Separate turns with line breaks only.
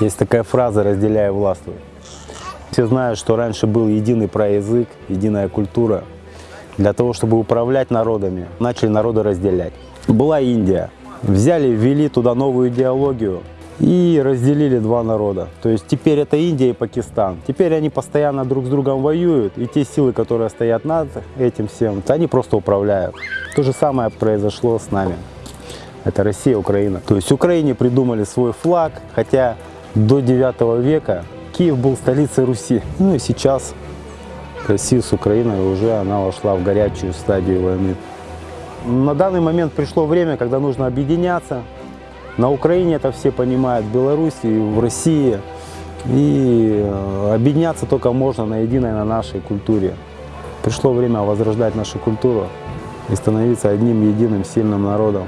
Есть такая фраза «разделяй властвуй». Все знают, что раньше был единый проязык, единая культура. Для того, чтобы управлять народами, начали народы разделять. Была Индия. Взяли, ввели туда новую идеологию и разделили два народа. То есть теперь это Индия и Пакистан. Теперь они постоянно друг с другом воюют, и те силы, которые стоят над этим всем, они просто управляют. То же самое произошло с нами. Это Россия, Украина. То есть Украине придумали свой флаг, хотя до 9 века Киев был столицей Руси. Ну и сейчас Россия с Украиной уже она вошла в горячую стадию войны. На данный момент пришло время, когда нужно объединяться. На Украине это все понимают, в Беларуси, в России. И э, объединяться только можно на единой, на нашей культуре. Пришло время возрождать нашу культуру и становиться одним единым сильным народом.